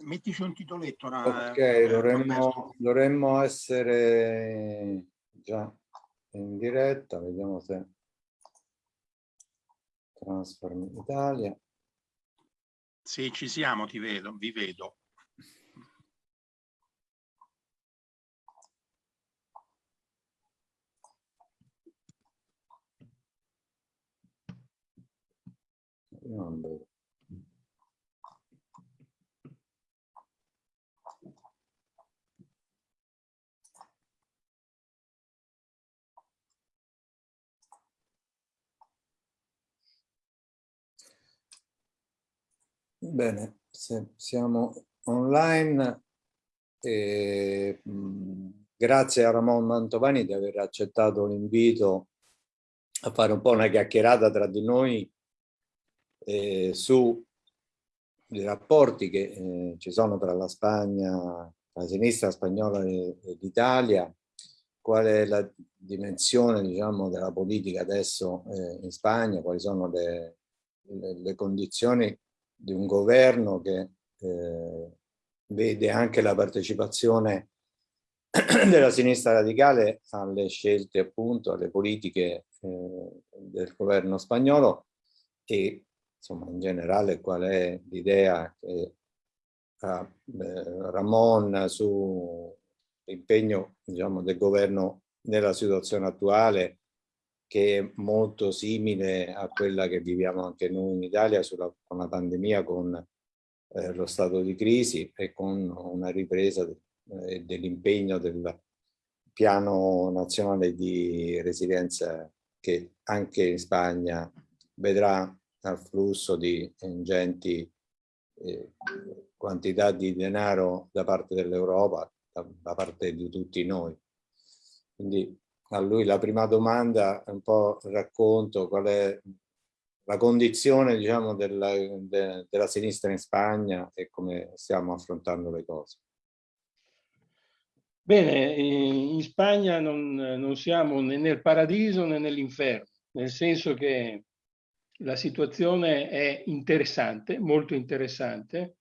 mettici un titoletto. Ok, dovremmo, dovremmo essere già in diretta, vediamo se Transform Italia. Sì, ci siamo, ti vedo, vi vedo. Io non vedo. Bene, siamo online, eh, grazie a Ramon Mantovani di aver accettato l'invito a fare un po' una chiacchierata tra di noi eh, sui rapporti che eh, ci sono tra la Spagna, la sinistra spagnola e, e l'Italia, qual è la dimensione diciamo, della politica adesso eh, in Spagna, quali sono le, le, le condizioni di un governo che eh, vede anche la partecipazione della sinistra radicale alle scelte appunto, alle politiche eh, del governo spagnolo e insomma in generale qual è l'idea che ha eh, Ramon sull'impegno diciamo, del governo nella situazione attuale che è molto simile a quella che viviamo anche noi in Italia sulla, con la pandemia, con eh, lo stato di crisi e con una ripresa eh, dell'impegno del piano nazionale di resilienza che anche in Spagna vedrà al flusso di ingenti eh, quantità di denaro da parte dell'Europa, da, da parte di tutti noi. Quindi a lui la prima domanda è un po' racconto qual è la condizione diciamo, della, de, della sinistra in Spagna e come stiamo affrontando le cose. Bene, in Spagna non, non siamo né nel paradiso né nell'inferno, nel senso che la situazione è interessante, molto interessante,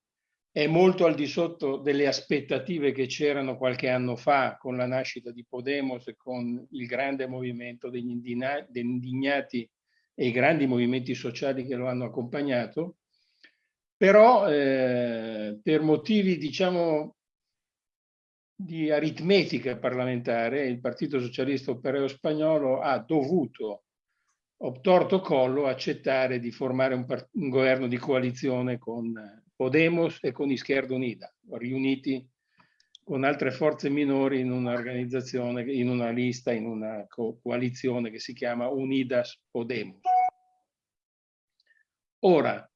è molto al di sotto delle aspettative che c'erano qualche anno fa con la nascita di Podemos e con il grande movimento degli indignati e i grandi movimenti sociali che lo hanno accompagnato, però eh, per motivi diciamo di aritmetica parlamentare il Partito Socialista Operaio Spagnolo ha dovuto obtorto collo accettare di formare un, un governo di coalizione con Podemos e con Izquierda Unida, riuniti con altre forze minori in un'organizzazione, in una lista, in una co coalizione che si chiama Unidas Podemos. Ora,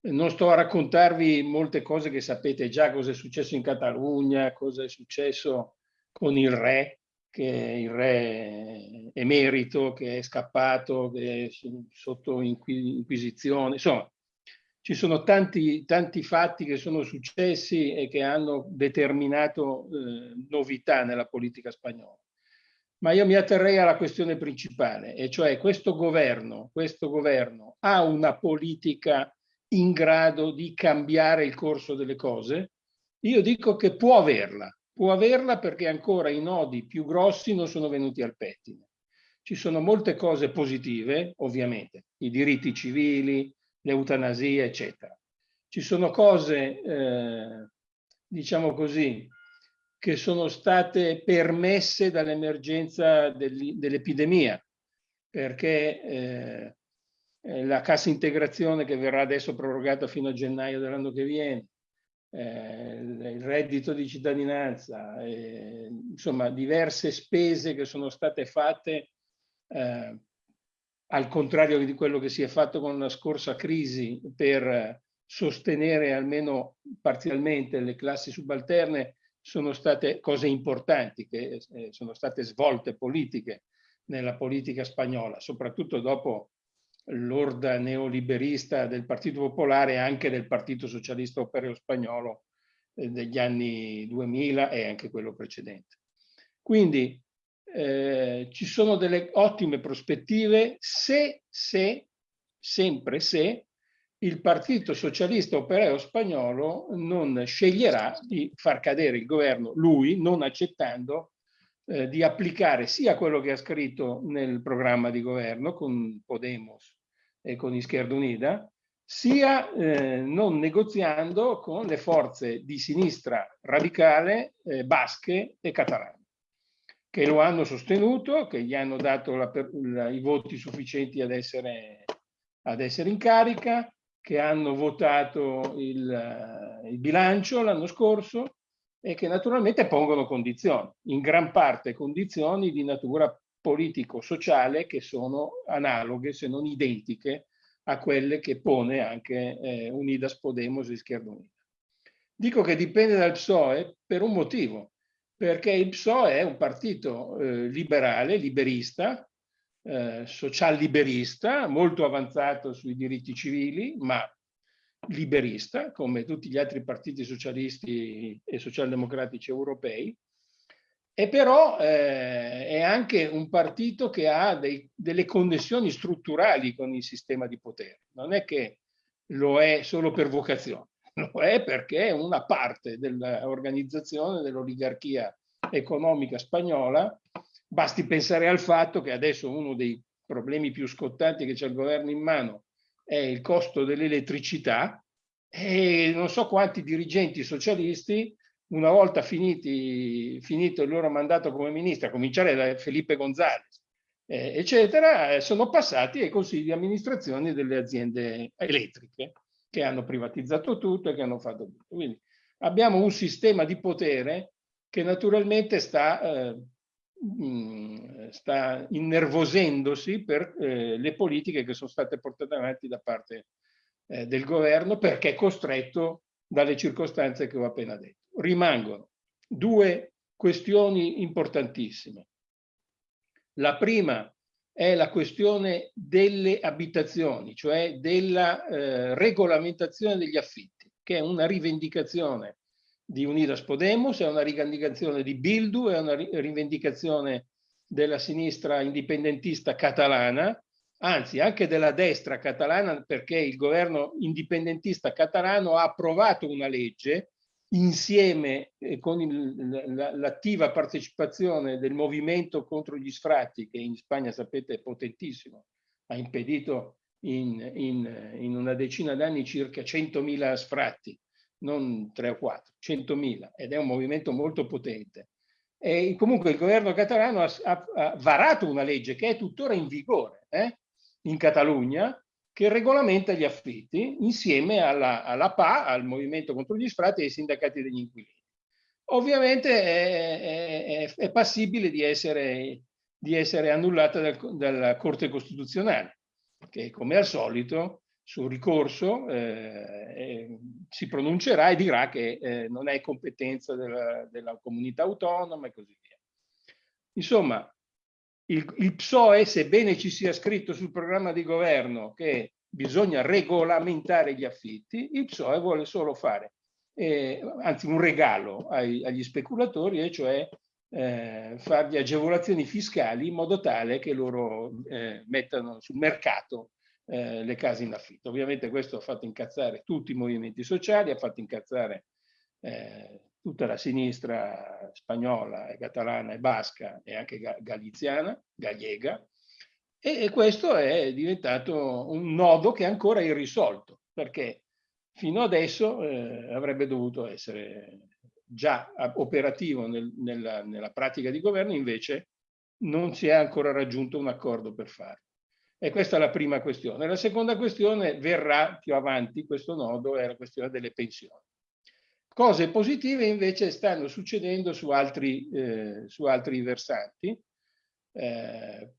non sto a raccontarvi molte cose che sapete già, cosa è successo in Catalogna, cosa è successo con il re, che è il re emerito, che è scappato, che è sotto inquisizione, insomma, ci sono tanti, tanti fatti che sono successi e che hanno determinato eh, novità nella politica spagnola. Ma io mi atterrei alla questione principale, e cioè questo governo, questo governo ha una politica in grado di cambiare il corso delle cose? Io dico che può averla, può averla perché ancora i nodi più grossi non sono venuti al pettine. Ci sono molte cose positive, ovviamente, i diritti civili, l'eutanasia, eccetera. Ci sono cose, eh, diciamo così, che sono state permesse dall'emergenza dell'epidemia, perché eh, eh, la cassa integrazione che verrà adesso prorogata fino a gennaio dell'anno che viene, eh, il reddito di cittadinanza, eh, insomma diverse spese che sono state fatte eh, al contrario di quello che si è fatto con la scorsa crisi per sostenere almeno parzialmente le classi subalterne, sono state cose importanti che eh, sono state svolte politiche nella politica spagnola, soprattutto dopo l'orda neoliberista del Partito Popolare e anche del Partito Socialista Operaio Spagnolo eh, degli anni 2000 e anche quello precedente. Quindi eh, ci sono delle ottime prospettive se, se, sempre se, il Partito Socialista Operaio Spagnolo non sceglierà di far cadere il governo, lui, non accettando eh, di applicare sia quello che ha scritto nel programma di governo con Podemos e con Izquierda Unida, sia eh, non negoziando con le forze di sinistra radicale eh, basche e catalane, che lo hanno sostenuto, che gli hanno dato la, la, i voti sufficienti ad essere, ad essere in carica, che hanno votato il, il bilancio l'anno scorso e che naturalmente pongono condizioni, in gran parte condizioni di natura politico-sociale che sono analoghe, se non identiche, a quelle che pone anche eh, Unidas Podemos e Unida. Dico che dipende dal PSOE per un motivo, perché il PSOE è un partito eh, liberale, liberista, eh, social-liberista, molto avanzato sui diritti civili, ma liberista, come tutti gli altri partiti socialisti e socialdemocratici europei, e però eh, è anche un partito che ha dei, delle connessioni strutturali con il sistema di potere. Non è che lo è solo per vocazione, lo è perché una parte dell'organizzazione dell'oligarchia economica spagnola. Basti pensare al fatto che adesso uno dei problemi più scottanti che c'è il governo in mano è il costo dell'elettricità e non so quanti dirigenti socialisti, una volta finiti, finito il loro mandato come ministro, a cominciare da Felipe González, eh, eccetera, sono passati ai consigli di amministrazione delle aziende elettriche che hanno privatizzato tutto e che hanno fatto tutto. Quindi abbiamo un sistema di potere che naturalmente sta eh, Mm, sta innervosendosi per eh, le politiche che sono state portate avanti da parte eh, del governo perché è costretto dalle circostanze che ho appena detto. Rimangono due questioni importantissime. La prima è la questione delle abitazioni, cioè della eh, regolamentazione degli affitti, che è una rivendicazione di Unidas Podemos, è una rivendicazione di Bildu, è una rivendicazione della sinistra indipendentista catalana, anzi anche della destra catalana perché il governo indipendentista catalano ha approvato una legge insieme eh, con l'attiva partecipazione del movimento contro gli sfratti che in Spagna sapete è potentissimo, ha impedito in, in, in una decina d'anni circa 100.000 sfratti non 3 o 4, 100.000 ed è un movimento molto potente. E comunque il governo catalano ha, ha, varato una legge che è tuttora in vigore eh, in Catalogna che regolamenta gli affitti insieme alla, alla, PA, al Movimento contro gli sfratti e ai sindacati degli inquilini. Ovviamente è, è, è passibile di essere, di essere annullata dal, dalla Corte Costituzionale, che come al solito sul ricorso eh, si pronuncerà e dirà che eh, non è competenza della, della, comunità autonoma e così via. Insomma, il, il, PSOE, sebbene ci sia scritto sul programma di governo che bisogna regolamentare gli affitti, il PSOE vuole solo fare, eh, anzi un regalo ai, agli speculatori, e cioè eh, fargli agevolazioni fiscali in modo tale che loro eh, mettano sul mercato eh, le case in affitto. Ovviamente questo ha fatto incazzare tutti i movimenti sociali, ha fatto incazzare eh, tutta la sinistra spagnola, e catalana e basca e anche galiziana, gallega, e, e questo è diventato un nodo che è ancora irrisolto, perché fino adesso eh, avrebbe dovuto essere già operativo nel, nella, nella pratica di governo, invece non si è ancora raggiunto un accordo per farlo. E questa è la prima questione. La seconda questione verrà più avanti, questo nodo è la questione delle pensioni. Cose positive invece stanno succedendo su altri, eh, su altri versanti. Eh,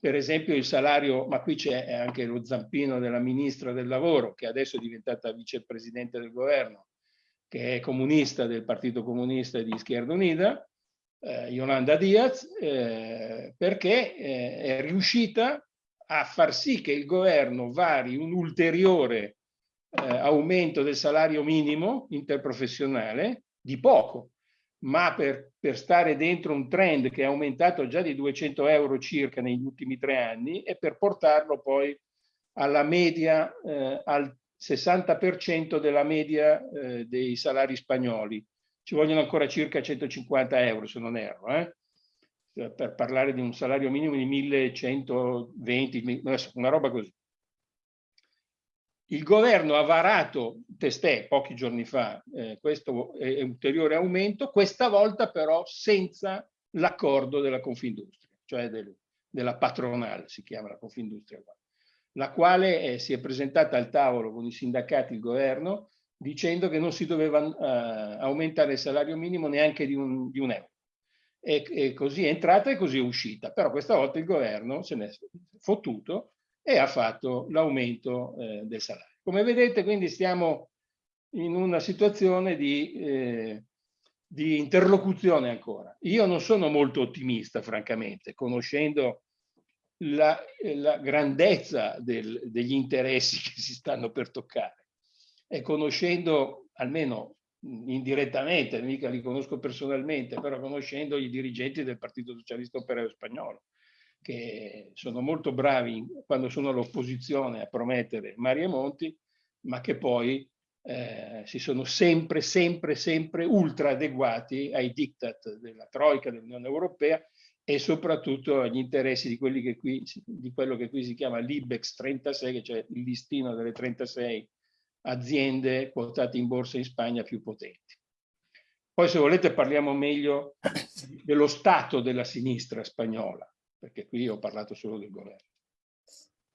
per esempio il salario, ma qui c'è anche lo zampino della ministra del lavoro, che adesso è diventata vicepresidente del governo, che è comunista del Partito Comunista di Izquierda Unida, eh, Yolanda Diaz, eh, perché eh, è riuscita a far sì che il governo vari un ulteriore eh, aumento del salario minimo interprofessionale di poco, ma per, per, stare dentro un trend che è aumentato già di 200 euro circa negli ultimi tre anni e per portarlo poi alla media, eh, al, 60% della media eh, dei salari spagnoli. Ci vogliono ancora circa 150 euro, se non erro, eh? per parlare di un salario minimo di 1120, una roba così. Il governo ha varato testè pochi giorni fa eh, questo è ulteriore aumento, questa volta però senza l'accordo della Confindustria, cioè del, della patronale, si chiama la Confindustria, la quale eh, si è presentata al tavolo con i sindacati il governo dicendo che non si doveva eh, aumentare il salario minimo neanche di un, di un euro. E, e, così è entrata e così è uscita. Però questa volta il governo se ne è fottuto e ha fatto l'aumento eh, del salario. Come vedete quindi stiamo in una situazione di, eh, di, interlocuzione ancora. Io non sono molto ottimista francamente, conoscendo la, la grandezza del, degli interessi che si stanno per toccare e conoscendo almeno indirettamente, mica li conosco personalmente, però conoscendo i dirigenti del Partito Socialista Operaio Spagnolo, che sono molto bravi quando sono all'opposizione a promettere mari e monti, ma che poi eh, si sono sempre, sempre, sempre ultra adeguati ai diktat della Troica, dell'Unione Europea e soprattutto agli interessi di, che qui, di quello che qui si chiama l'IBEX 36, che cioè il listino delle 36 aziende quotate in borsa in Spagna più potenti. Poi se volete parliamo meglio dello stato della sinistra spagnola, perché qui ho parlato solo del governo.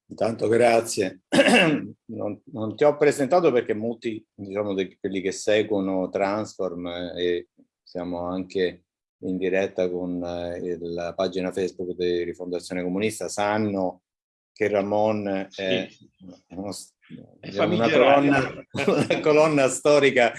Intanto grazie. Non, non, ti ho presentato perché molti, diciamo, di quelli che seguono Transform eh, e siamo anche in diretta con eh, la pagina Facebook di Rifondazione Comunista sanno che Ramon sì. è, uno, è una, colonna, una colonna storica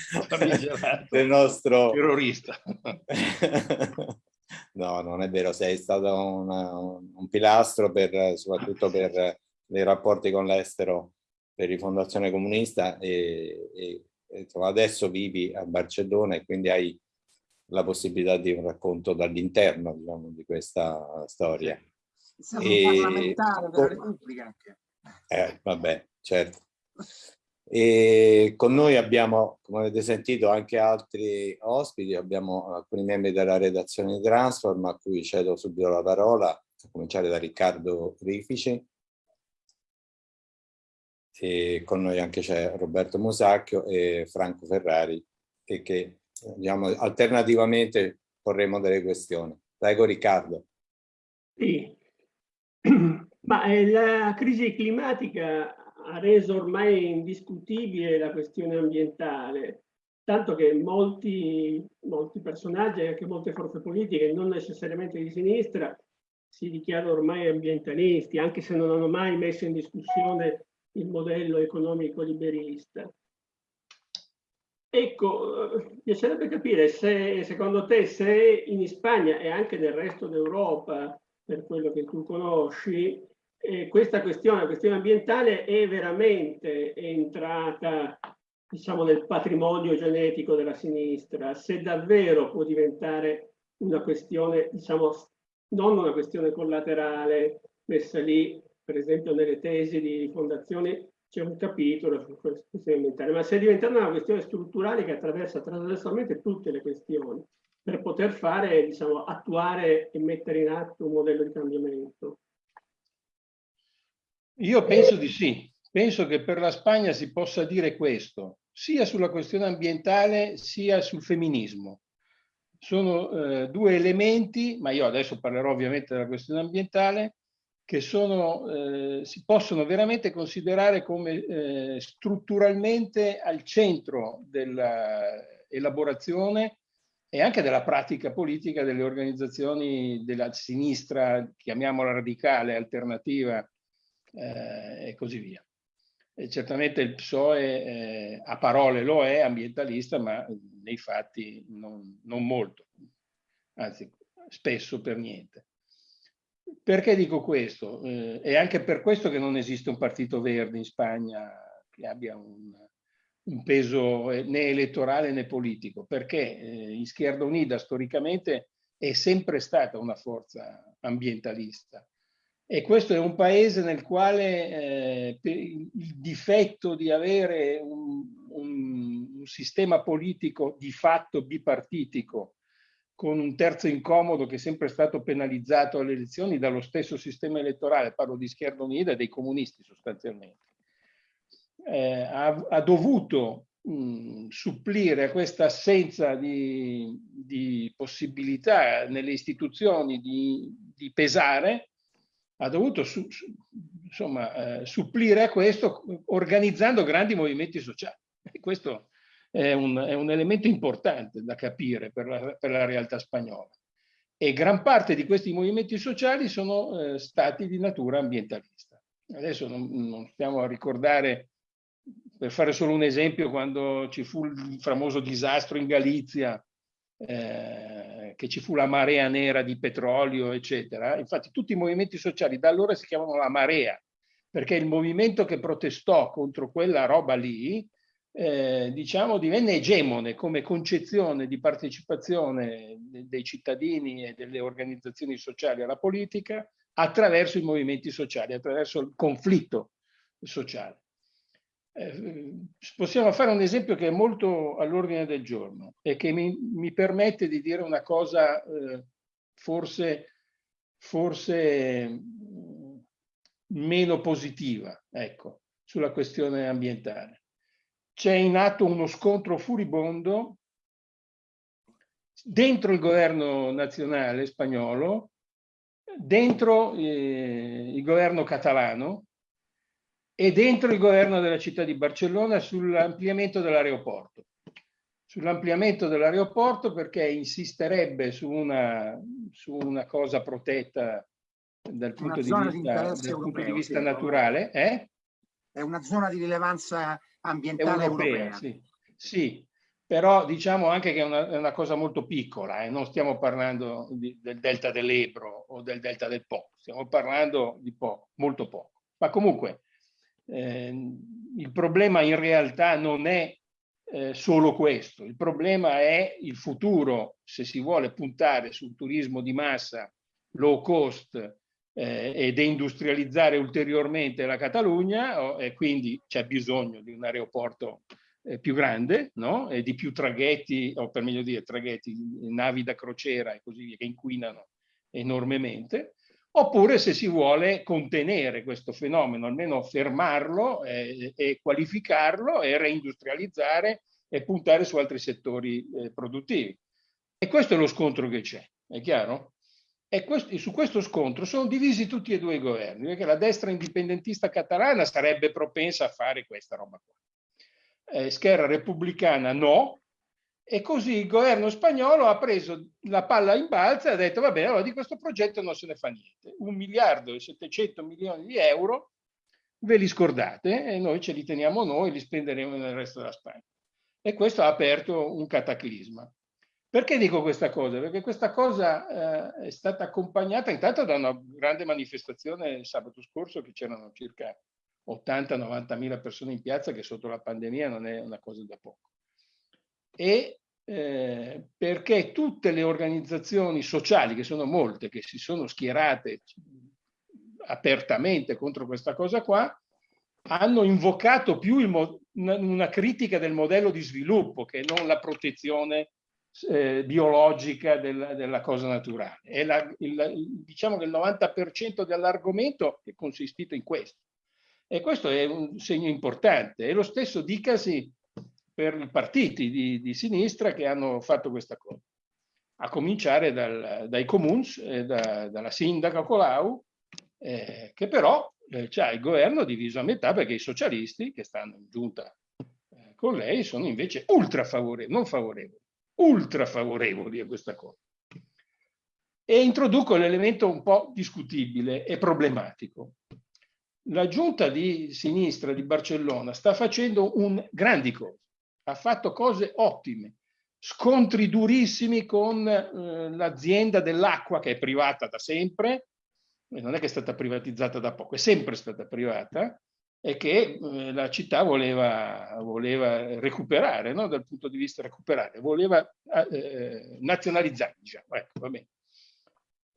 del nostro terrorista. no, non è vero, sei stato una, un pilastro per, soprattutto per i rapporti con l'estero per Rifondazione Comunista e, e, e adesso vivi a Barcellona e quindi hai la possibilità di un racconto dall'interno diciamo, di questa storia. Siamo e... parlamentare della Repubblica anche. Eh, vabbè, certo. E con noi abbiamo, come avete sentito, anche altri ospiti, abbiamo alcuni membri della redazione di Transform a cui cedo subito la parola, a cominciare da Riccardo Rifici. E con noi anche c'è Roberto Musacchio e Franco Ferrari e che diciamo, alternativamente porremo delle questioni. Prego Riccardo. Sì, ma eh, la crisi climatica ha reso ormai indiscutibile la questione ambientale, tanto che molti, molti personaggi e anche molte forze politiche, non necessariamente di sinistra, si dichiarano ormai ambientalisti, anche se non hanno mai messo in discussione il modello economico liberista. Ecco, piacerebbe capire se secondo te se in Spagna e anche nel resto d'Europa, per quello che tu conosci, eh, questa questione, la questione ambientale è veramente entrata diciamo, nel patrimonio genetico della sinistra, se davvero può diventare una questione, diciamo, non una questione collaterale messa lì, per esempio nelle tesi di fondazioni c'è un capitolo su questione ambientale, ma se è diventata una questione strutturale che attraversa trasversalmente tutte le questioni per poter fare, diciamo, attuare e mettere in atto un modello di cambiamento. Io penso di sì, penso che per la Spagna si possa dire questo, sia sulla questione ambientale sia sul femminismo. Sono eh, due elementi, ma io adesso parlerò ovviamente della questione ambientale, che sono, eh, si possono veramente considerare come eh, strutturalmente al centro dell'elaborazione e anche della pratica politica delle organizzazioni della sinistra, chiamiamola radicale, alternativa eh, e così via. E certamente il PSOE eh, a parole lo è ambientalista, ma nei fatti non, non molto, anzi spesso per niente. Perché dico questo? Eh, è anche per questo che non esiste un partito verde in Spagna che abbia un, un peso eh, né elettorale né politico, perché eh, Izquierda Unida storicamente è sempre stata una forza ambientalista E questo è un paese nel quale eh, il difetto di avere un, un, un, sistema politico di fatto bipartitico con un terzo incomodo che è sempre stato penalizzato alle elezioni dallo stesso sistema elettorale, parlo di Schierda Unida e dei comunisti sostanzialmente, eh, ha, ha, dovuto mh, supplire a questa assenza di, di possibilità nelle istituzioni di, di pesare ha dovuto su, su, insomma, eh, supplire a questo organizzando grandi movimenti sociali. E questo è un, è un, elemento importante da capire per la, per la, realtà spagnola. E gran parte di questi movimenti sociali sono eh, stati di natura ambientalista. Adesso non, non stiamo a ricordare, per fare solo un esempio, quando ci fu il famoso disastro in Galizia, eh, che ci fu la marea nera di petrolio, eccetera. Infatti tutti i movimenti sociali da allora si chiamano la marea, perché il movimento che protestò contro quella roba lì, eh, diciamo, divenne egemone come concezione di partecipazione dei cittadini e delle organizzazioni sociali alla politica attraverso i movimenti sociali, attraverso il conflitto sociale. Eh, possiamo fare un esempio che è molto all'ordine del giorno e che mi, mi, permette di dire una cosa eh, forse, forse mm, meno positiva ecco, sulla questione ambientale. C'è in atto uno scontro furibondo dentro il governo nazionale spagnolo, dentro eh, il governo catalano, e dentro il governo della città di Barcellona sull'ampliamento dell'aeroporto. Sull'ampliamento dell'aeroporto perché insisterebbe su una, su una cosa protetta dal punto, di vista, di dal punto di vista, naturale. Eh? È una zona di rilevanza ambientale europea. europea. Sì. sì. però diciamo anche che è una, è una cosa molto piccola, eh? non stiamo parlando di, del delta dell'Ebro o del delta del Po, stiamo parlando di poco, molto poco. Ma comunque eh, il problema in realtà non è eh, solo questo, il problema è il futuro, se si vuole puntare sul turismo di massa low cost eh, e deindustrializzare ulteriormente la Catalogna oh, e quindi c'è bisogno di un aeroporto eh, più grande no? e di più traghetti, o per meglio dire traghetti, navi da crociera e così via, che inquinano enormemente oppure se si vuole contenere questo fenomeno, almeno fermarlo eh, e qualificarlo e reindustrializzare e puntare su altri settori eh, produttivi. E questo è lo scontro che c'è, è chiaro? E questo, su questo scontro sono divisi tutti e due i governi, perché la destra indipendentista catalana sarebbe propensa a fare questa roba qua. Eh, Scherra repubblicana no, e così il governo spagnolo ha preso la palla in balza e ha detto, va bene, allora di questo progetto non se ne fa niente. Un miliardo e 700 milioni di euro ve li scordate e noi ce li teniamo noi, li spenderemo nel resto della Spagna. E questo ha aperto un cataclisma. Perché dico questa cosa? Perché questa cosa eh, è stata accompagnata intanto da una grande manifestazione sabato scorso che c'erano circa 80-90 mila persone in piazza che sotto la pandemia non è una cosa da poco e eh, perché tutte le organizzazioni sociali, che sono molte, che si sono schierate apertamente contro questa cosa qua, hanno invocato più una, una, critica del modello di sviluppo che non la protezione eh, biologica della, della, cosa naturale. La, il, diciamo che il 90% dell'argomento è consistito in questo. E questo è un segno importante. E lo stesso dicasi per partiti di, di sinistra che hanno fatto questa cosa, a cominciare dal, dai comuns, eh, da, dalla sindaca Colau, eh, che però eh, c'ha il governo diviso a metà perché i socialisti che stanno in giunta eh, con lei sono invece ultra favorevoli, non favorevoli, ultra favorevoli a questa cosa. E introduco l'elemento un po' discutibile e problematico. La giunta di sinistra di Barcellona sta facendo un grandi cose ha fatto cose ottime, scontri durissimi con eh, l'azienda dell'acqua che è privata da sempre, non è che è stata privatizzata da poco, è sempre stata privata, e che eh, la città voleva, voleva recuperare, no? dal punto di vista recuperare, voleva eh, nazionalizzare, diciamo. ecco,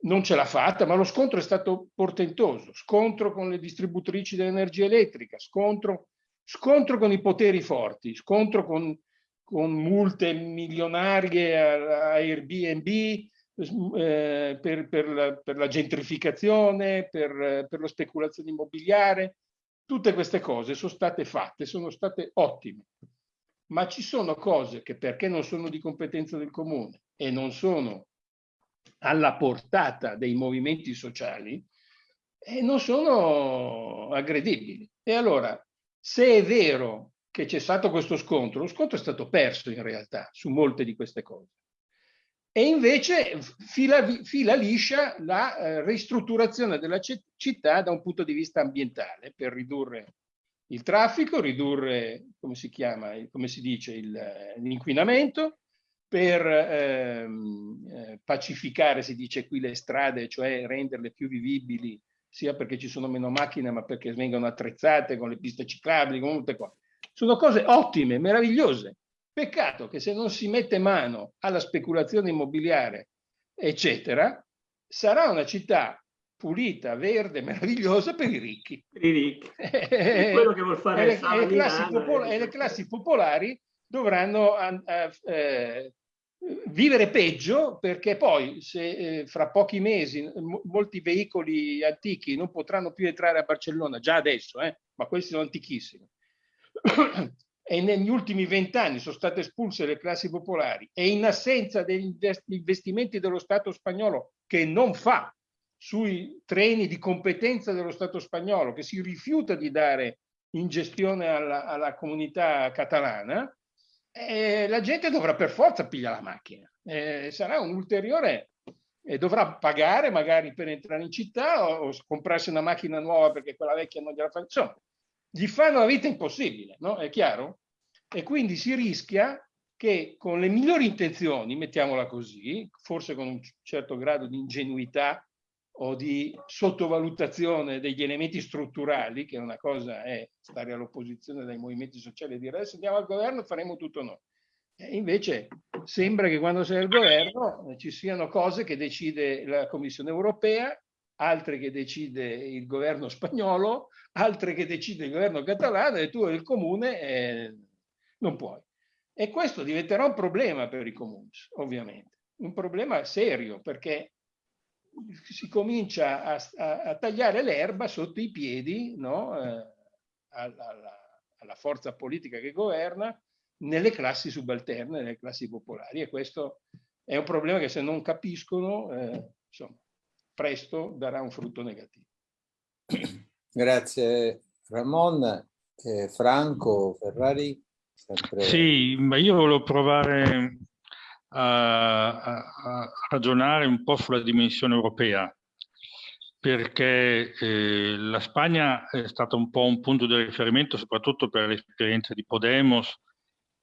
non ce l'ha fatta, ma lo scontro è stato portentoso. Scontro con le distributrici dell'energia elettrica, scontro, scontro con i poteri forti, scontro con, con multe milionarie a, Airbnb eh, per, per, la, per, la, gentrificazione, per, per la speculazione immobiliare. Tutte queste cose sono state fatte, sono state ottime. Ma ci sono cose che perché non sono di competenza del comune e non sono alla portata dei movimenti sociali e non sono aggredibili. E allora, se è vero che c'è stato questo scontro, lo scontro è stato perso in realtà su molte di queste cose. E invece fila, fila liscia la eh, ristrutturazione della città da un punto di vista ambientale per ridurre il traffico, ridurre, come si chiama, come si dice, l'inquinamento, per ehm, eh, pacificare, si dice qui, le strade, cioè renderle più vivibili, sia perché ci sono meno macchine, ma perché vengono attrezzate con le piste ciclabili, con tutte qua. Sono cose ottime, meravigliose. Peccato che se non si mette mano alla speculazione immobiliare, eccetera, sarà una città pulita, verde, meravigliosa per i ricchi. Per i ricchi. È quello che vuol fare e le, e le, classi, popolari, e le classi popolari dovranno eh, vivere peggio perché poi se eh, fra pochi mesi molti veicoli antichi non potranno più entrare a Barcellona, già adesso, eh, ma questi sono antichissimi, e negli ultimi vent'anni sono state espulse le classi popolari. E in assenza degli investimenti dello Stato spagnolo che non fa sui treni di competenza dello Stato spagnolo, che si rifiuta di dare in gestione alla, alla comunità catalana, eh, la gente dovrà per forza pigliare la macchina. Eh, sarà un ulteriore, eh, dovrà pagare magari per entrare in città o, o, comprarsi una macchina nuova perché quella vecchia non gliela fa. Insomma, gli fanno la vita impossibile, no? È chiaro? E quindi si rischia che con le migliori intenzioni, mettiamola così, forse con un certo grado di ingenuità o di sottovalutazione degli elementi strutturali, che una cosa è stare all'opposizione dai movimenti sociali e dire adesso andiamo al governo e faremo tutto noi. E invece sembra che quando sei al governo ci siano cose che decide la Commissione europea, altre che decide il governo spagnolo, altre che decide il governo catalano e tu il comune eh, non puoi. E questo diventerà un problema per i comuni, ovviamente. Un problema serio perché si comincia a, a, a tagliare l'erba sotto i piedi no? eh, alla, alla, forza politica che governa nelle classi subalterne, nelle classi popolari e questo è un problema che se non capiscono, eh, insomma, presto darà un frutto negativo. Grazie Ramon. Eh, Franco Ferrari? Sempre... Sì, ma io volevo provare a, a, ragionare un po' sulla dimensione europea, perché eh, la Spagna è stata un po' un punto di riferimento soprattutto per l'esperienza di Podemos,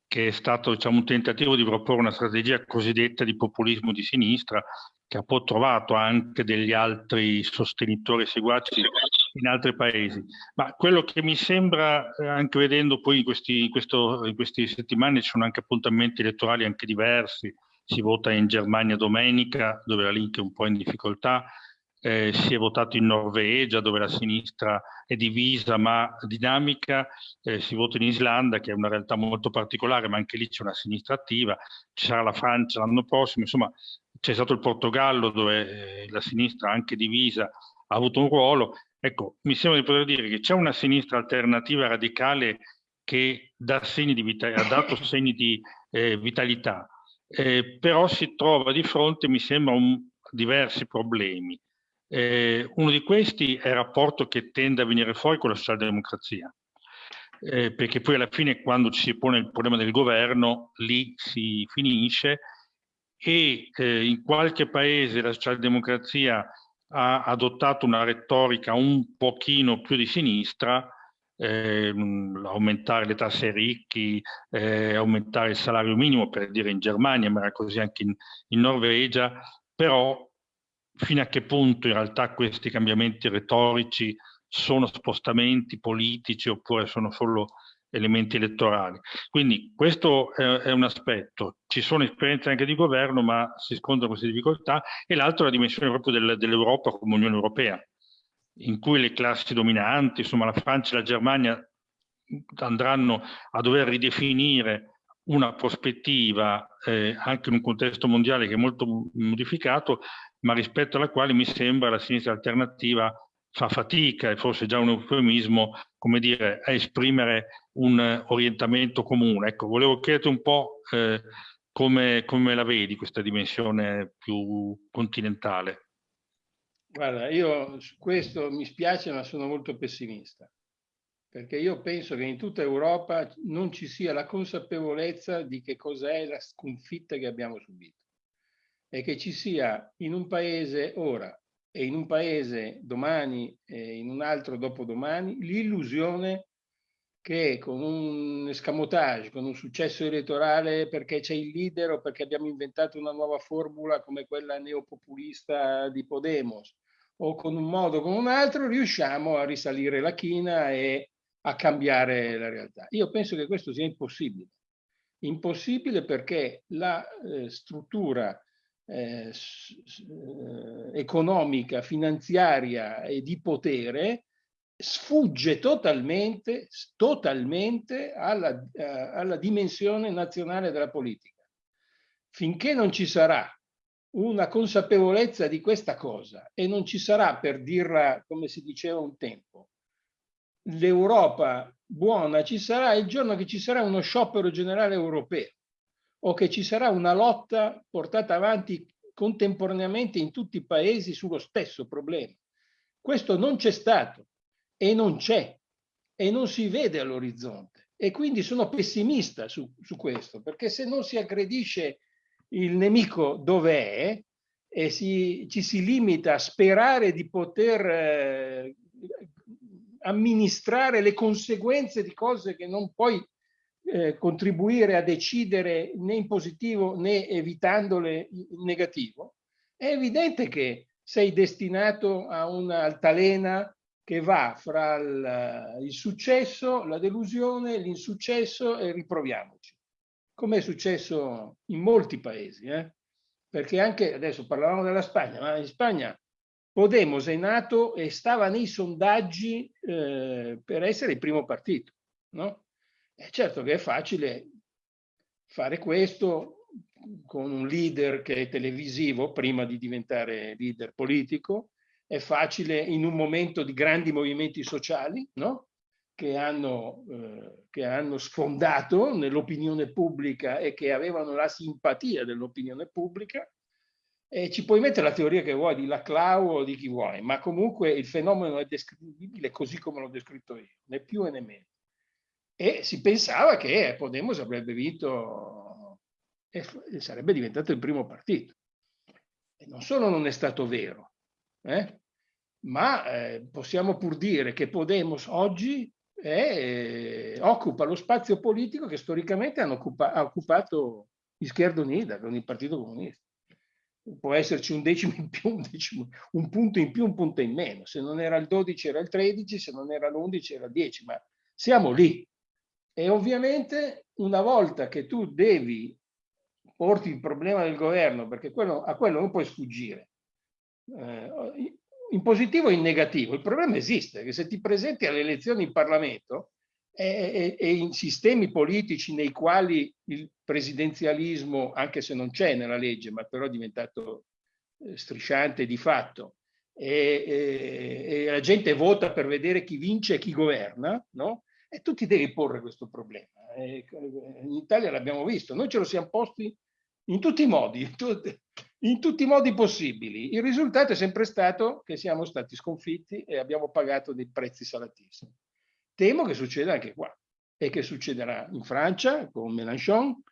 che è stato diciamo, un tentativo di proporre una strategia cosiddetta di populismo di sinistra, che ha poi trovato anche degli altri sostenitori seguaci in altri paesi. Ma quello che mi sembra, eh, anche vedendo poi in, questi, in, questo, in queste settimane ci sono anche appuntamenti elettorali anche diversi, si vota in Germania domenica, dove la Link è un po' in difficoltà, eh, si è votato in Norvegia, dove la sinistra è divisa ma dinamica, eh, si vota in Islanda, che è una realtà molto particolare, ma anche lì c'è una sinistra attiva, ci sarà la Francia l'anno prossimo, insomma c'è stato il Portogallo, dove eh, la sinistra anche divisa ha avuto un ruolo, Ecco, mi sembra di poter dire che c'è una sinistra alternativa radicale che dà segni di vita, ha dato segni di eh, vitalità, eh, però si trova di fronte, mi sembra, a diversi problemi. Eh, uno di questi è il rapporto che tende a venire fuori con la socialdemocrazia, eh, perché poi alla fine quando ci si pone il problema del governo, lì si finisce e eh, in qualche paese la socialdemocrazia ha adottato una retorica un pochino più di sinistra, eh, aumentare le tasse ai ricchi, eh, aumentare il salario minimo, per dire in Germania, ma era così anche in, in Norvegia, però fino a che punto in realtà questi cambiamenti retorici sono spostamenti politici oppure sono solo elementi elettorali. Quindi questo è, un aspetto. Ci sono esperienze anche di governo, ma si scontrano queste difficoltà. E l'altro è la dimensione proprio del, dell'Europa come Unione Europea, in cui le classi dominanti, insomma la Francia e la Germania, andranno a dover ridefinire una prospettiva eh, anche in un contesto mondiale che è molto modificato, ma rispetto alla quale mi sembra la sinistra alternativa fa fatica, e forse già un eufemismo, come dire, a esprimere un orientamento comune. Ecco, volevo chiederti un po' eh, come, come la vedi questa dimensione più continentale. Guarda, io su questo mi spiace, ma sono molto pessimista perché io penso che in tutta Europa non ci sia la consapevolezza di che cos'è la sconfitta che abbiamo subito e che ci sia in un paese ora e in un paese domani e in un altro dopodomani l'illusione che con un escamotage, con un successo elettorale perché c'è il leader o perché abbiamo inventato una nuova formula come quella neopopulista di Podemos o con un modo o con un altro riusciamo a risalire la china e a cambiare la realtà. Io penso che questo sia impossibile. Impossibile perché la eh, struttura eh, eh, economica, finanziaria e di potere sfugge totalmente, totalmente alla, eh, alla dimensione nazionale della politica. Finché non ci sarà una consapevolezza di questa cosa e non ci sarà, per dirla come si diceva un tempo, l'Europa buona ci sarà il giorno che ci sarà uno sciopero generale europeo o che ci sarà una lotta portata avanti contemporaneamente in tutti i paesi sullo stesso problema. Questo non c'è stato e non c'è e non si vede all'orizzonte e quindi sono pessimista su, su, questo perché se non si aggredisce il nemico dove è e si, ci si limita a sperare di poter eh, amministrare le conseguenze di cose che non puoi eh, contribuire a decidere né in positivo né evitandole in negativo, è evidente che sei destinato a un'altalena che va fra il, il successo, la delusione, l'insuccesso e riproviamoci, come è successo in molti paesi. Eh? Perché anche, adesso parlavamo della Spagna, ma in Spagna Podemos è nato e stava nei sondaggi eh, per essere il primo partito. No? È certo che è facile fare questo con un leader che è televisivo prima di diventare leader politico, è facile in un momento di grandi movimenti sociali no? che, hanno, eh, che hanno sfondato nell'opinione pubblica e che avevano la simpatia dell'opinione pubblica e ci puoi mettere la teoria che vuoi di Laclau o di chi vuoi, ma comunque il fenomeno è descrivibile così come l'ho descritto io, né più né meno. E si pensava che Podemos avrebbe vinto e sarebbe diventato il primo partito. E non solo non è stato vero, eh? ma eh, possiamo pur dire che Podemos oggi è, eh, occupa lo spazio politico che storicamente occupa, ha occupato Izquierda Unida con il Partito Comunista può esserci un decimo in più, un, decimo, un punto in più, un punto in meno. Se non era il 12 era il 13, se non era l'11 era il 10, ma siamo lì. E ovviamente una volta che tu devi porti il problema del governo, perché quello, a quello non puoi sfuggire, eh, in positivo e in negativo, il problema esiste, che se ti presenti alle elezioni in Parlamento, e, e, in sistemi politici nei quali il presidenzialismo, anche se non c'è nella legge, ma però è diventato eh, strisciante di fatto, e, e, la gente vota per vedere chi vince e chi governa, no? E tu ti devi porre questo problema. in Italia l'abbiamo visto, noi ce lo siamo posti in tutti i modi, in tutti i modi possibili. Il risultato è sempre stato che siamo stati sconfitti e abbiamo pagato dei prezzi salatissimi. Temo che succeda anche qua e che succederà in Francia con Mélenchon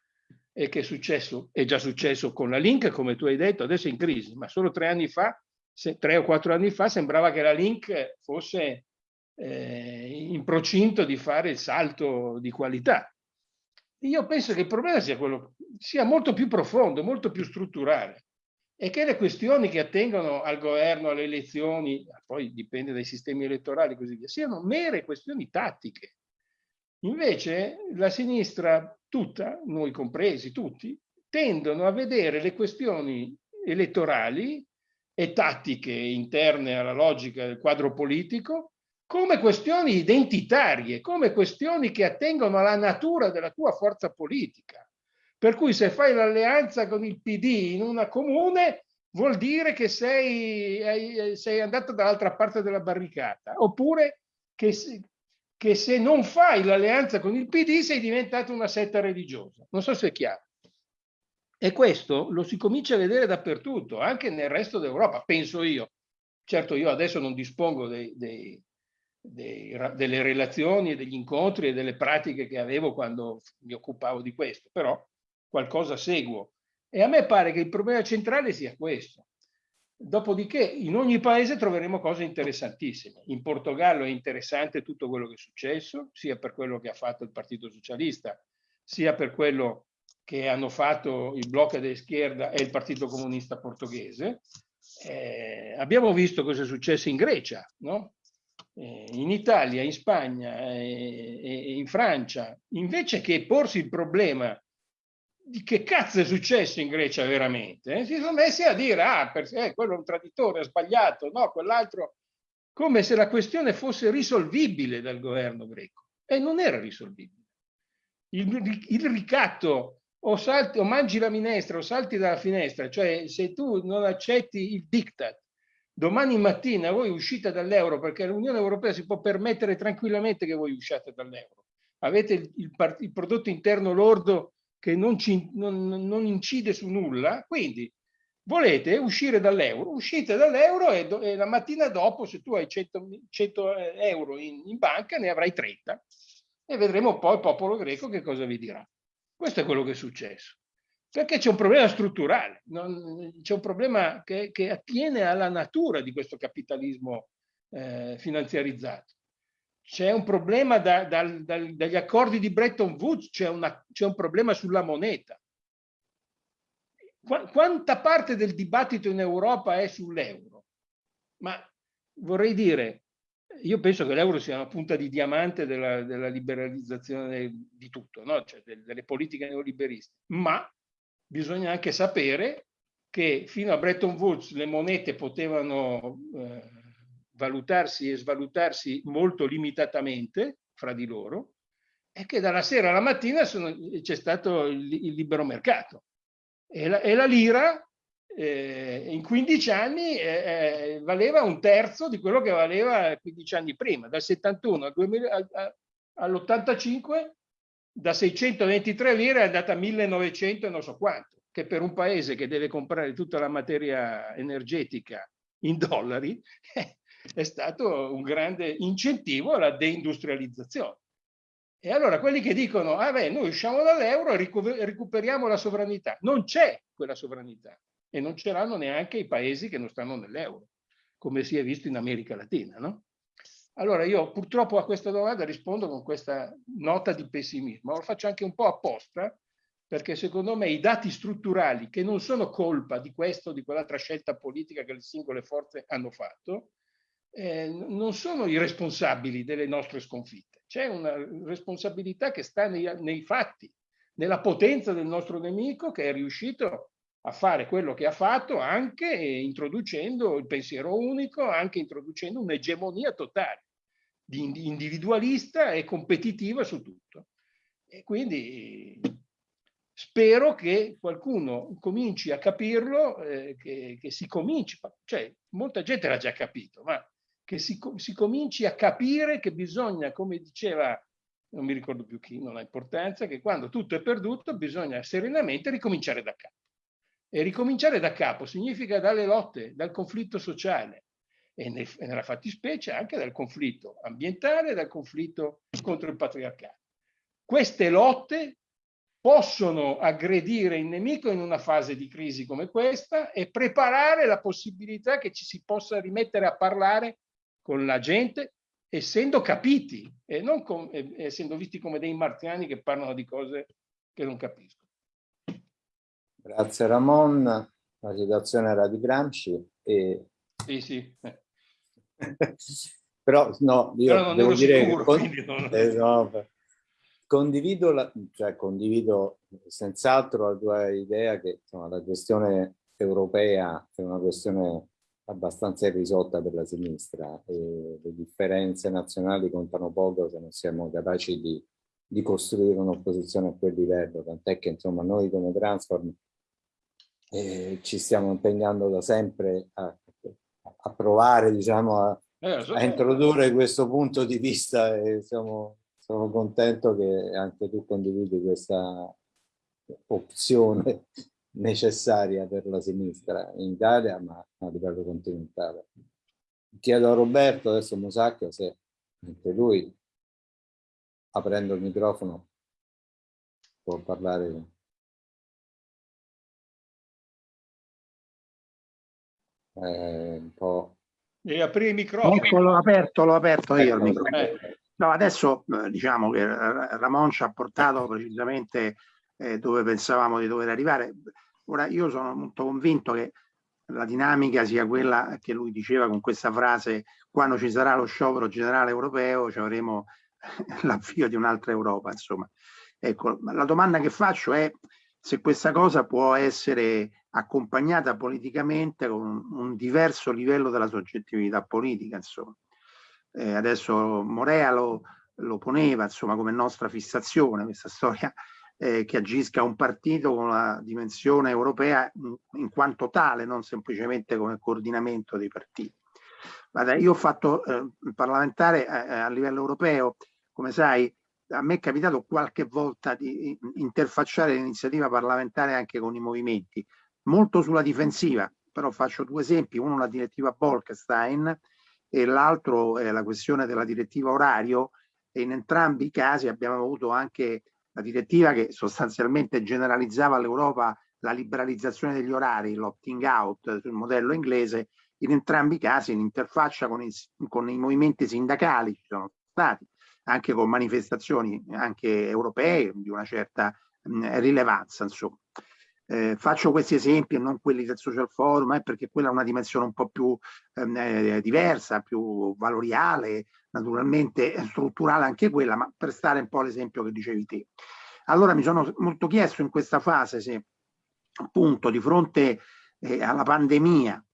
e che è, successo, è già successo con la Link, come tu hai detto, adesso è in crisi, ma solo tre anni fa, se, tre o quattro anni fa, sembrava che la Link fosse eh, in procinto di fare il salto di qualità. Io penso che il problema sia, quello, sia molto più profondo, molto più strutturale e che le questioni che attengono al governo, alle elezioni, poi dipende dai sistemi elettorali e così via, siano mere questioni tattiche. Invece la sinistra tutta, noi compresi tutti, tendono a vedere le questioni elettorali e tattiche interne alla logica del quadro politico come questioni identitarie, come questioni che attengono alla natura della tua forza politica. Per cui se fai l'alleanza con il PD in una comune vuol dire che sei, sei andato dall'altra parte della barricata, oppure che, che se non fai l'alleanza con il PD sei diventato una setta religiosa. Non so se è chiaro. E questo lo si comincia a vedere dappertutto, anche nel resto d'Europa, penso io. Certo, io adesso non dispongo dei, dei, dei, delle relazioni, e degli incontri e delle pratiche che avevo quando mi occupavo di questo, però qualcosa seguo. E a me pare che il problema centrale sia questo. Dopodiché in ogni paese troveremo cose interessantissime. In Portogallo è interessante tutto quello che è successo, sia per quello che ha fatto il Partito Socialista, sia per quello che hanno fatto il Blocco de Schierda e il Partito Comunista Portoghese. Eh, abbiamo visto cosa è successo in Grecia, no? Eh, in Italia, in Spagna e eh, in Francia, invece che porsi il problema di che cazzo è successo in Grecia veramente, eh, si sono messi a dire, ah, per, eh, quello è un traditore, ha sbagliato, no, quell'altro, come se la questione fosse risolvibile dal governo greco. E non era risolvibile. Il, il ricatto o, salti, o mangi la minestra o salti dalla finestra, cioè se tu non accetti il diktat, domani mattina voi uscite dall'euro perché l'Unione Europea si può permettere tranquillamente che voi usciate dall'euro. Avete il, il, il, prodotto interno lordo che non, ci, non, non, incide su nulla, quindi volete uscire dall'euro, uscite dall'euro e, e, la mattina dopo se tu hai 100, 100 euro in, in banca ne avrai 30 e vedremo poi il popolo greco che cosa vi dirà. Questo è quello che è successo. Perché c'è un problema strutturale, c'è un problema che, che, attiene alla natura di questo capitalismo eh, finanziarizzato. C'è un problema da, da, da, dagli accordi di Bretton Woods, c'è un problema sulla moneta. Qu quanta parte del dibattito in Europa è sull'euro? Ma vorrei dire, io penso che l'euro sia una punta di diamante della, della liberalizzazione di tutto, no? cioè delle politiche neoliberiste, ma bisogna anche sapere che fino a Bretton Woods le monete potevano eh, valutarsi e svalutarsi molto limitatamente fra di loro e che dalla sera alla mattina c'è stato il, il, libero mercato. E la, e la lira eh, in 15 anni eh, valeva un terzo di quello che valeva 15 anni prima, dal 71 all'85 da 623 lire è andata a 1900 e non so quanto, che per un paese che deve comprare tutta la materia energetica in dollari è stato un grande incentivo alla deindustrializzazione. E allora quelli che dicono, ah beh, noi usciamo dall'euro e recuperiamo la sovranità. Non c'è quella sovranità e non ce l'hanno neanche i paesi che non stanno nell'euro, come si è visto in America Latina, no? Allora io purtroppo a questa domanda rispondo con questa nota di pessimismo, lo faccio anche un po' apposta, perché secondo me i dati strutturali, che non sono colpa di questa o di quell'altra scelta politica che le singole forze hanno fatto, eh, non sono i responsabili delle nostre sconfitte. C'è una responsabilità che sta nei, nei fatti, nella potenza del nostro nemico che è riuscito a fare quello che ha fatto anche introducendo il pensiero unico, anche introducendo un'egemonia totale, individualista e competitiva su tutto. E quindi spero che qualcuno cominci a capirlo, eh, che, che, si cominci, cioè molta gente l'ha già capito, ma che si, si cominci a capire che bisogna, come diceva non mi ricordo più chi, non ha importanza, che quando tutto è perduto bisogna serenamente ricominciare da capo. E ricominciare da capo significa dalle lotte, dal conflitto sociale e nella fattispecie anche dal conflitto ambientale dal conflitto contro il patriarcato. Queste lotte possono aggredire il nemico in una fase di crisi come questa e preparare la possibilità che ci si possa rimettere a parlare con la gente essendo capiti e non essendo visti come dei marziani che parlano di cose che non capiscono. Grazie Ramon, la citazione era di Gramsci. E... Sì, sì. Però no, io Però devo dire sicuro, che... Non... Eh, no, condivido, la, cioè condivido senz'altro la tua idea che insomma, la questione europea è una questione abbastanza irrisolta per la sinistra e le differenze nazionali contano poco se non siamo capaci di, di costruire un'opposizione a quel livello, tant'è che insomma noi come Transform eh, ci stiamo impegnando da sempre a, a provare diciamo a, eh, a introdurre questo punto di vista e siamo, sono contento che anche tu condividi questa opzione necessaria per la sinistra in Italia, ma a livello continentale. Chiedo a Roberto, adesso Musacchio, se anche lui, aprendo il microfono, può parlare. Eh, un po'. Devi aprire il microfono. Ecco, l'ho aperto, l'ho aperto io il ecco, microfono. Eh. No, adesso eh, diciamo che Ramon ci ha portato precisamente eh, dove pensavamo di dover arrivare. Ora io sono molto convinto che la dinamica sia quella che lui diceva con questa frase quando ci sarà lo sciopero generale europeo ci avremo l'avvio di un'altra Europa insomma ecco la domanda che faccio è se questa cosa può essere accompagnata politicamente con un diverso livello della soggettività politica insomma eh, adesso Morea lo, lo poneva insomma come nostra fissazione questa storia eh, che agisca un partito con la dimensione europea in, quanto tale, non semplicemente come coordinamento dei partiti. Guarda, io ho fatto eh, parlamentare a, eh, a livello europeo, come sai, a me è capitato qualche volta di interfacciare l'iniziativa parlamentare anche con i movimenti, molto sulla difensiva, però faccio due esempi, uno la direttiva Bolkestein e l'altro è la questione della direttiva orario. E in entrambi i casi abbiamo avuto anche la direttiva che sostanzialmente generalizzava all'Europa la liberalizzazione degli orari, l'opting out sul modello inglese, in entrambi i casi in interfaccia con i, con i movimenti sindacali ci sono stati, anche con manifestazioni anche europee di una certa mh, rilevanza. Insomma. Eh, faccio questi esempi e non quelli del social forum, eh, perché quella è una dimensione un po' più ehm, eh, diversa, più valoriale, naturalmente strutturale anche quella, ma per stare un po' all'esempio che dicevi te. Allora mi sono molto chiesto in questa fase se appunto di fronte eh, alla pandemia,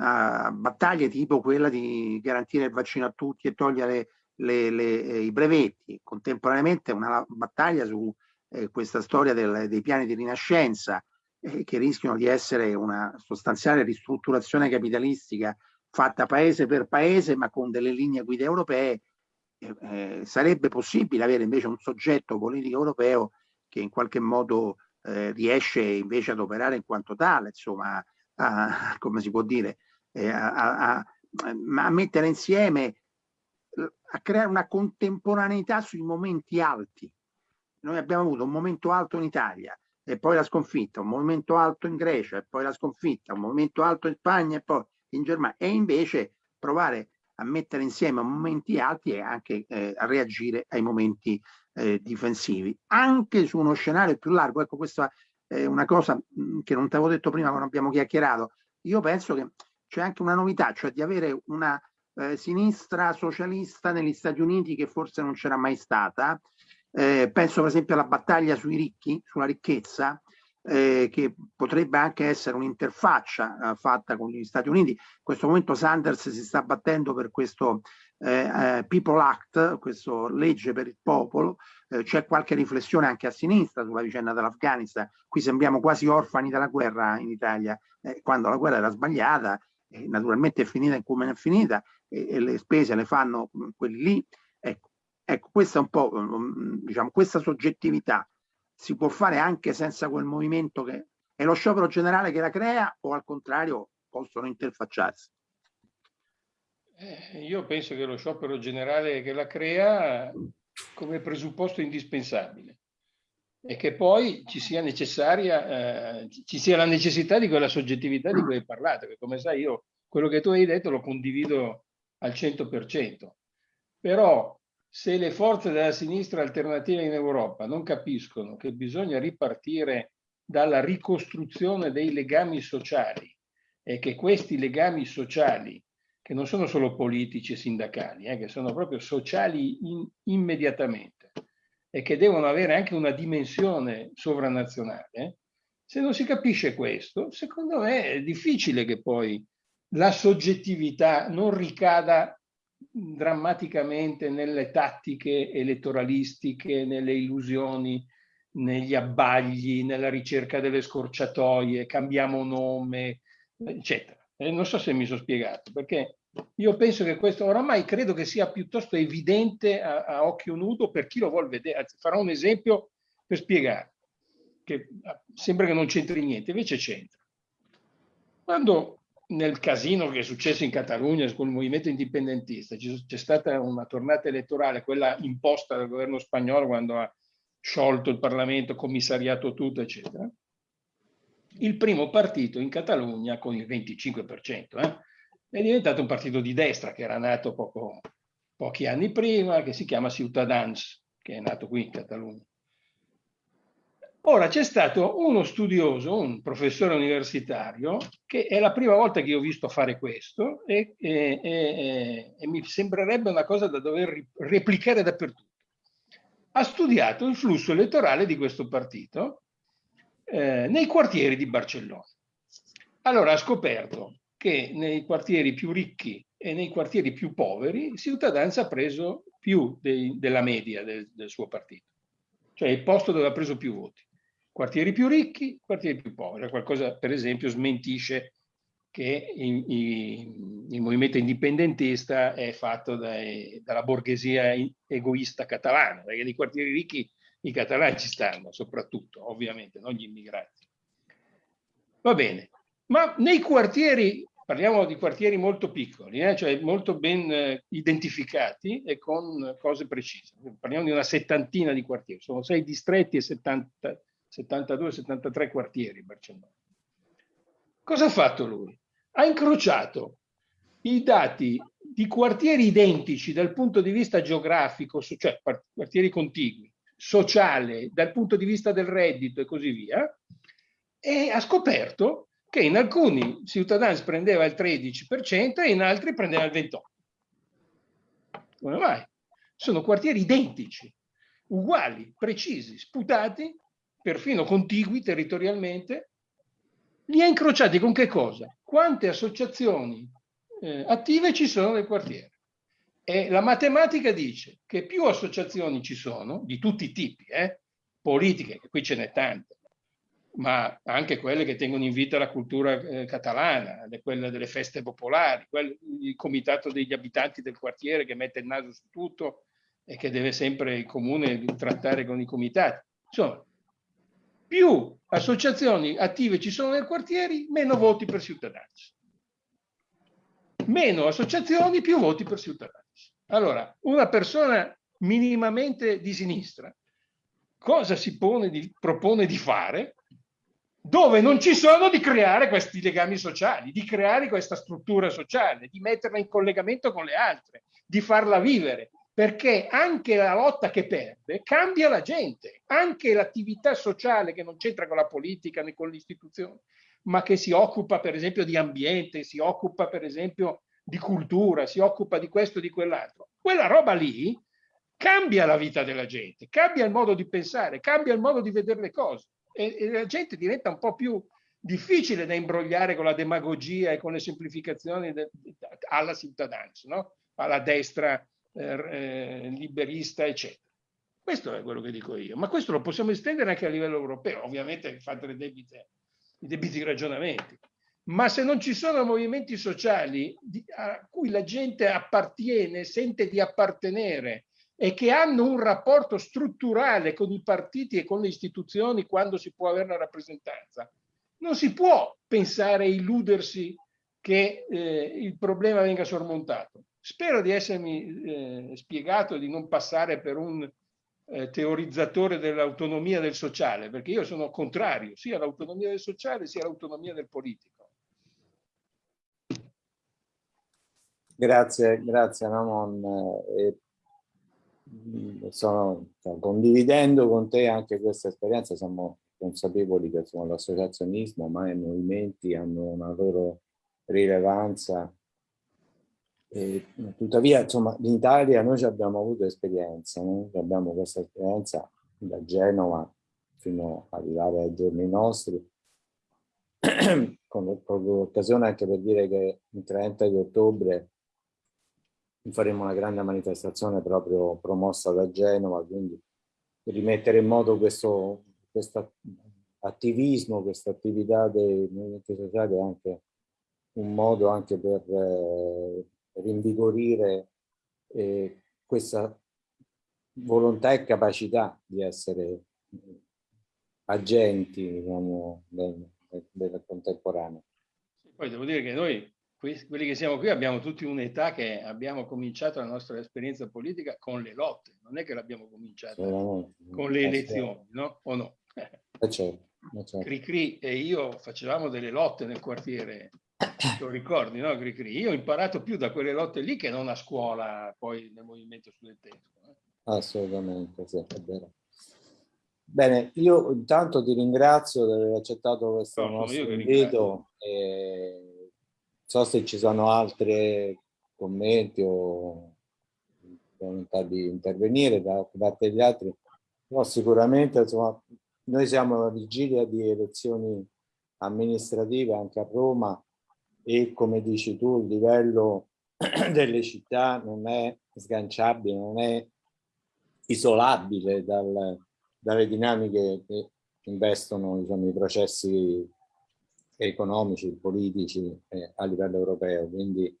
a battaglie tipo quella di garantire il vaccino a tutti e togliere le, le, eh, i brevetti, contemporaneamente una battaglia su eh, questa storia del, dei piani di rinascenza, eh, che rischiano di essere una sostanziale ristrutturazione capitalistica fatta paese per paese ma con delle linee guida europee, eh, eh, sarebbe possibile avere invece un soggetto politico europeo che in qualche modo eh, riesce invece ad operare in quanto tale, insomma, a, come si può dire, a, a, a, mettere insieme, a creare una contemporaneità sui momenti alti. Noi abbiamo avuto un momento alto in Italia, e poi la sconfitta, un movimento alto in Grecia e poi la sconfitta, un movimento alto in Spagna e poi in Germania e invece provare a mettere insieme momenti alti e anche eh, a reagire ai momenti eh, difensivi, anche su uno scenario più largo. Ecco, questa è una cosa che non ti avevo detto prima quando abbiamo chiacchierato. Io penso che c'è anche una novità, cioè di avere una eh, sinistra socialista negli Stati Uniti che forse non c'era mai stata, eh, penso per esempio alla battaglia sui ricchi, sulla ricchezza, eh, che potrebbe anche essere un'interfaccia eh, fatta con gli Stati Uniti. In questo momento Sanders si sta battendo per questo eh, eh People Act, questa legge per il popolo, eh, c'è qualche riflessione anche a sinistra sulla vicenda dell'Afghanistan, qui sembriamo quasi orfani della guerra in Italia, eh, quando la guerra era sbagliata, naturalmente è finita come è finita e le spese le fanno quelli lì. Ecco, Ecco, questa è un po', mm, diciamo, questa soggettività si può fare anche senza quel movimento che è lo sciopero generale che la crea o al contrario possono interfacciarsi? Eh, io penso che lo sciopero generale che la crea come presupposto indispensabile e che poi ci sia necessaria, eh, ci sia la necessità di quella soggettività di cui hai parlato, che come sai io quello che tu hai detto lo condivido al 100%. Però se le forze della sinistra alternativa in Europa non capiscono che bisogna ripartire dalla ricostruzione dei legami sociali e che questi legami sociali, che non sono solo politici e sindacali, eh, che sono proprio sociali in, immediatamente, e che devono avere anche una dimensione sovranazionale, se non si capisce questo, secondo me è difficile che poi la soggettività non ricada drammaticamente nelle tattiche elettoralistiche, nelle illusioni, negli abbagli, nella ricerca delle scorciatoie, cambiamo nome, eccetera. E non so se mi sono spiegato, perché io penso che questo oramai credo che sia piuttosto evidente a, a occhio nudo per chi lo vuole vedere. Anzi, farò un esempio per spiegare, che sembra che non c'entri niente, invece c'entra. Quando nel casino che è successo in Catalogna con il movimento indipendentista c'è stata una tornata elettorale, quella imposta dal governo spagnolo quando ha sciolto il Parlamento, commissariato tutto, eccetera. Il primo partito in Catalogna con il 25%, eh, è diventato un partito di destra che era nato poco, pochi anni prima, che si chiama Ciutadans, che è nato qui in Catalogna. Ora c'è stato uno studioso, un professore universitario, che è la prima volta che ho visto fare questo e, e, e, e mi sembrerebbe una cosa da dover replicare dappertutto. Ha studiato il flusso elettorale di questo partito eh, nei quartieri di Barcellona. Allora ha scoperto che nei quartieri più ricchi e nei quartieri più poveri Ciutadans ha preso più dei, della media del, del, suo partito, cioè il posto dove ha preso più voti. Quartieri più ricchi, quartieri più poveri. Qualcosa, per esempio, smentisce che il, il, movimento indipendentista è fatto dai, dalla borghesia egoista catalana, perché nei quartieri ricchi i catalani ci stanno, soprattutto, ovviamente, non gli immigrati. Va bene, ma nei quartieri, parliamo di quartieri molto piccoli, eh, cioè molto ben eh, identificati e con cose precise. Parliamo di una settantina di quartieri, sono sei distretti e 72-73 quartieri Barcellona. Cosa ha fatto lui? Ha incrociato i dati di quartieri identici dal punto di vista geografico, cioè quartieri contigui, sociale, dal punto di vista del reddito e così via, e ha scoperto che in alcuni Ciutadans prendeva il 13% e in altri prendeva il 28%. Come mai? Sono quartieri identici, uguali, precisi, sputati, perfino contigui territorialmente. Li ha incrociati con che cosa? Quante associazioni eh, attive ci sono nel quartiere. E la matematica dice che più associazioni ci sono, di tutti i tipi, eh, politiche, che qui ce n'è tante, ma anche quelle che tengono in vita la cultura eh, catalana, quelle delle feste popolari, quel, il comitato degli abitanti del quartiere che mette il naso su tutto e che deve sempre il comune trattare con i comitati. Insomma, più associazioni attive ci sono nel quartiere, meno voti per cittadinanza. Meno associazioni, più voti per cittadinanza. Allora, una persona minimamente di sinistra cosa si di, propone di fare? dove non ci sono di creare questi legami sociali, di creare questa struttura sociale, di metterla in collegamento con le altre, di farla vivere, perché anche la lotta che perde cambia la gente, anche l'attività sociale che non c'entra con la politica né con le istituzioni, ma che si occupa per esempio di ambiente, si occupa per esempio di cultura, si occupa di questo e di quell'altro. Quella roba lì cambia la vita della gente, cambia il modo di pensare, cambia il modo di vedere le cose e, e la gente diventa un po' più difficile da imbrogliare con la demagogia e con le semplificazioni de, alla cittadinanza, no? alla destra eh, liberista, eccetera. Questo è quello che dico io, ma questo lo possiamo estendere anche a livello europeo, ovviamente fate le debite, i debiti ragionamenti. Ma se non ci sono movimenti sociali a cui la gente appartiene, sente di appartenere, e che hanno un rapporto strutturale con i partiti e con le istituzioni quando si può avere una rappresentanza. Non si può pensare e illudersi che eh, il problema venga sormontato. Spero di essermi eh, spiegato e di non passare per un eh, teorizzatore dell'autonomia del sociale, perché io sono contrario sia all'autonomia del sociale sia all'autonomia del politico. Grazie, grazie Ramon. Eh, sono, cioè, condividendo con te anche questa esperienza, siamo consapevoli che l'associazionismo, ma i movimenti hanno una loro rilevanza E, tuttavia, insomma, in Italia noi abbiamo avuto esperienza, noi abbiamo questa esperienza da Genova fino ad arrivare ai giorni nostri, con l'occasione anche per dire che il 30 di ottobre faremo una grande manifestazione proprio promossa da Genova, quindi rimettere in moto questo, questo attivismo, questa attività dei movimenti sociali è anche un modo anche per eh, rinvigorire eh, questa volontà e capacità di essere agenti diciamo, del, del contemporaneo. Poi devo dire che noi, quelli che siamo qui, abbiamo tutti un'età che abbiamo cominciato la nostra esperienza politica con le lotte, non è che l'abbiamo cominciata con le elezioni, no? O no? Eh certo, eh certo. Cricri e io facevamo delle lotte nel quartiere, lo ricordi, no Cricri? Io ho imparato più da quelle lotte lì che non a scuola, poi nel movimento studentesco. Eh? Assolutamente, sì, è vero. Bene, io intanto ti ringrazio di aver accettato questo no, nostro invito. E so se ci sono altri commenti o volontà di intervenire da parte degli altri, però sicuramente insomma, noi siamo alla vigilia di elezioni amministrative anche a Roma e come dici tu il livello delle città non è sganciabile, non è isolabile dal, dalle dinamiche che investono diciamo, i processi economici, politici eh, a livello europeo. Quindi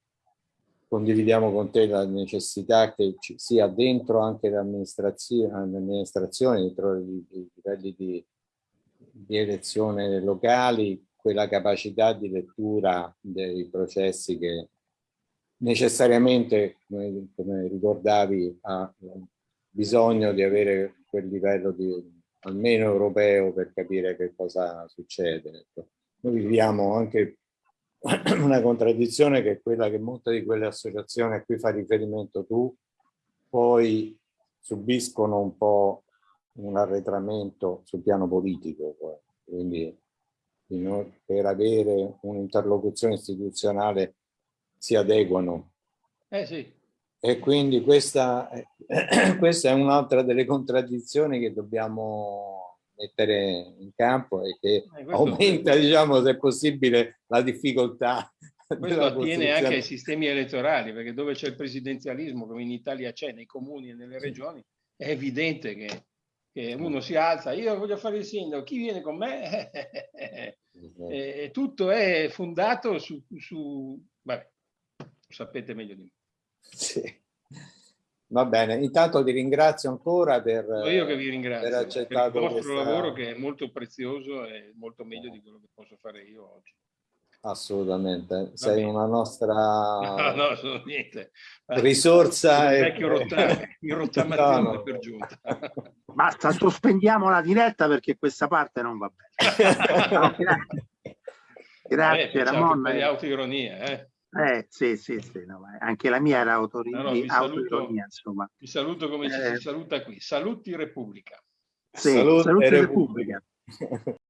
condividiamo con te la necessità che ci sia dentro anche l'amministrazione, dentro i, livelli di, di elezione locali, quella capacità di lettura dei processi che necessariamente, come, come ricordavi, ha bisogno di avere quel livello di, almeno europeo per capire che cosa succede. Ecco. Noi viviamo anche una contraddizione che è quella che molte di quelle associazioni a cui fa riferimento tu poi subiscono un po' un arretramento sul piano politico. Quindi per avere un'interlocuzione istituzionale si adeguano. Eh sì. E quindi questa, questa è un'altra delle contraddizioni che dobbiamo mettere in campo e che eh, aumenta, diciamo, se possibile, la difficoltà. Questo attiene anche ai sistemi elettorali, perché dove c'è il presidenzialismo, come in Italia c'è, nei comuni e nelle regioni, è evidente che, che uno si alza, io voglio fare il sindaco, chi viene con me? Esatto. e tutto è fondato su, su vabbè, sapete meglio di me. Sì. Va bene, intanto ti ringrazio ancora per, io che vi ringrazio, per per il vostro questa... lavoro che è molto prezioso e molto meglio di quello che posso fare io oggi. Assolutamente, sei una nostra no, no, sono niente. risorsa. Il vecchio rottamazione no, no. per giunta. Basta, sospendiamo la diretta perché questa parte non va bene. grazie, Ramon. Per le autoironie, eh. Eh, sì, sì, sì, no, anche la mia era autoironia, no, no, saluto, insomma. Vi saluto come eh, ci si saluta qui. Saluti Repubblica. Sì, saluti, saluti Repubblica. Repubblica.